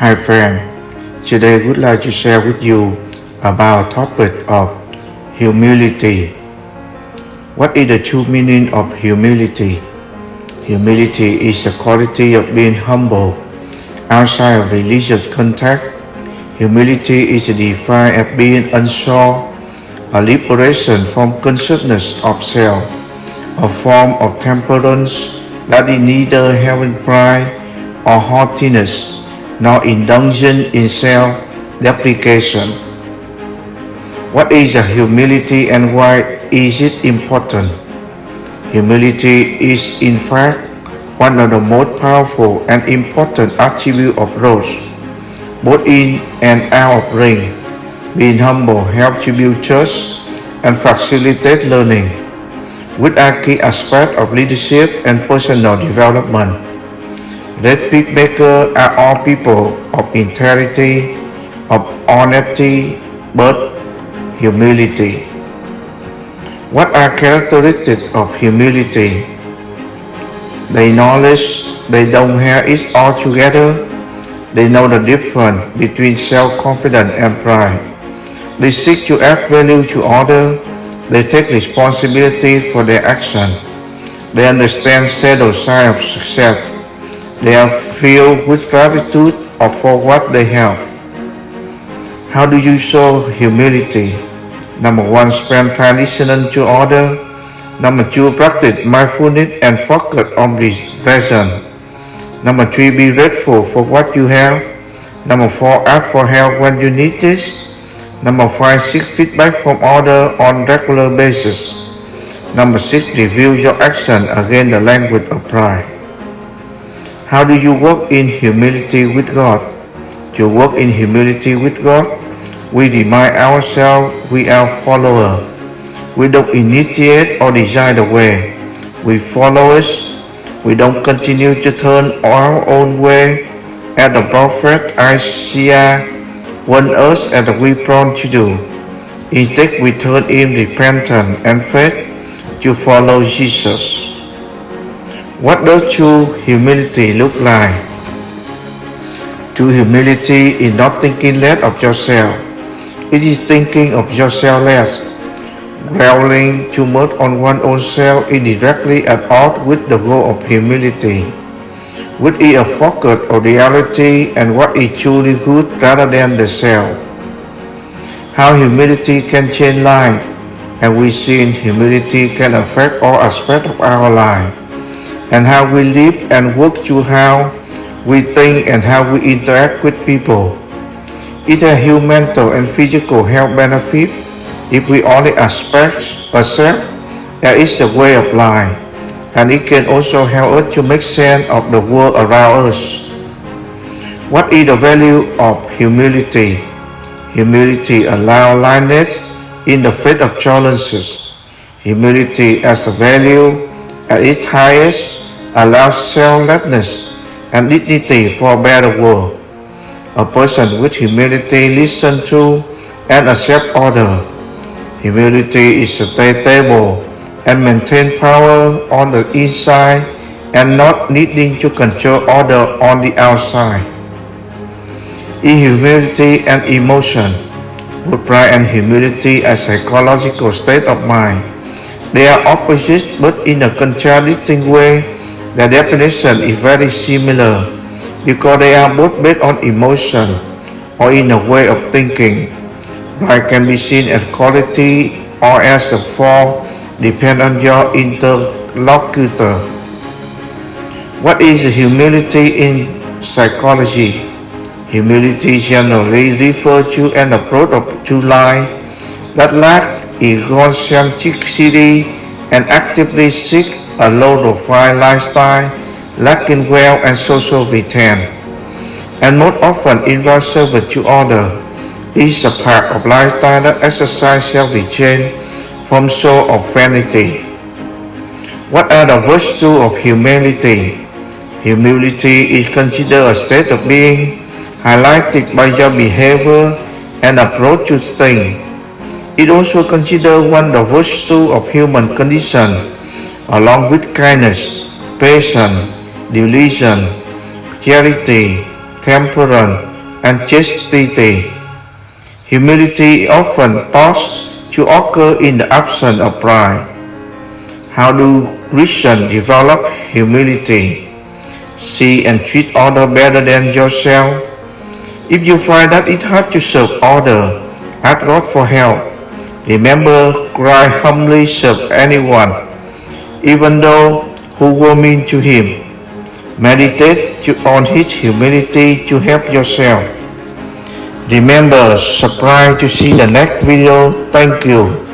Hi friend, today would like to share with you about topic of humility. What is the true meaning of humility? Humility is the quality of being humble outside of religious contact. Humility is defined as being unsure, a liberation from consciousness of self, a form of temperance that is neither having pride or haughtiness nor indulgence in self-deprecation. What is a humility and why is it important? Humility is in fact one of the most powerful and important attributes of growth, both in and out of ring. Being humble helps to build trust and facilitate learning, which are key aspects of leadership and personal development. Red peacemaker are all people of integrity, of honesty, but humility. What are characteristics of humility? They knowledge they don't have it all together. They know the difference between self-confidence and pride. They seek to add value to others. They take responsibility for their action. They understand shadow side of success they are filled with gratitude for what they have. How do you show humility? Number one, spend time listening to others. Number two, practice mindfulness and focus on the present. Number three, be grateful for what you have. Number four, ask for help when you need this. Number five, seek feedback from others on a regular basis. Number six, review your action against the language of pride. How do you walk in humility with God? To walk in humility with God, we remind ourselves we are followers. We don't initiate or design the way. We follow us. We don't continue to turn our own way as the prophet Isaiah uh, warned us and we prone to do. Instead, we turn in repentance and faith to follow Jesus. What does true humility look like? True humility is not thinking less of yourself. It is thinking of yourself less. Dwelling too much on one's own self is directly at odds with the goal of humility, which is a focus of reality and what is truly good rather than the self. How humility can change life, and we see humility can affect all aspects of our life and how we live and work through how we think and how we interact with people. It has human mental and physical health benefit if we only aspect, accept that it's a way of life, and it can also help us to make sense of the world around us. What is the value of humility? Humility allows lightness in the face of challenges. Humility as a value at its highest allows selflessness and dignity for a better world. A person with humility listens to and accepts order. Humility is stable and maintain power on the inside and not needing to control order on the outside. In humility and emotion, both pride and humility are psychological state of mind they are opposites but in a contradicting way. The definition is very similar because they are both based on emotion or in a way of thinking. Pride can be seen as quality or as a fall depend on your interlocutor. What is humility in psychology? Humility generally refers to an approach of to life that lack egocentricity and actively seek a low-profile lifestyle lacking wealth and social return, and most often involves service to others. This is a part of lifestyle that exercise self-restraint from soul of vanity. What are the virtues of humility? Humility is considered a state of being highlighted by your behavior and approach to things it also considers one of the virtue of human condition, along with kindness, patience, delusion, charity, temperance, and chastity. Humility often thought to occur in the absence of pride. How do Christians develop humility? See and treat others better than yourself. If you find that it hard to serve others, ask God for help. Remember, Christ humbly serve anyone, even though who were mean to him. Meditate on his humility to help yourself. Remember, subscribe to see the next video. Thank you.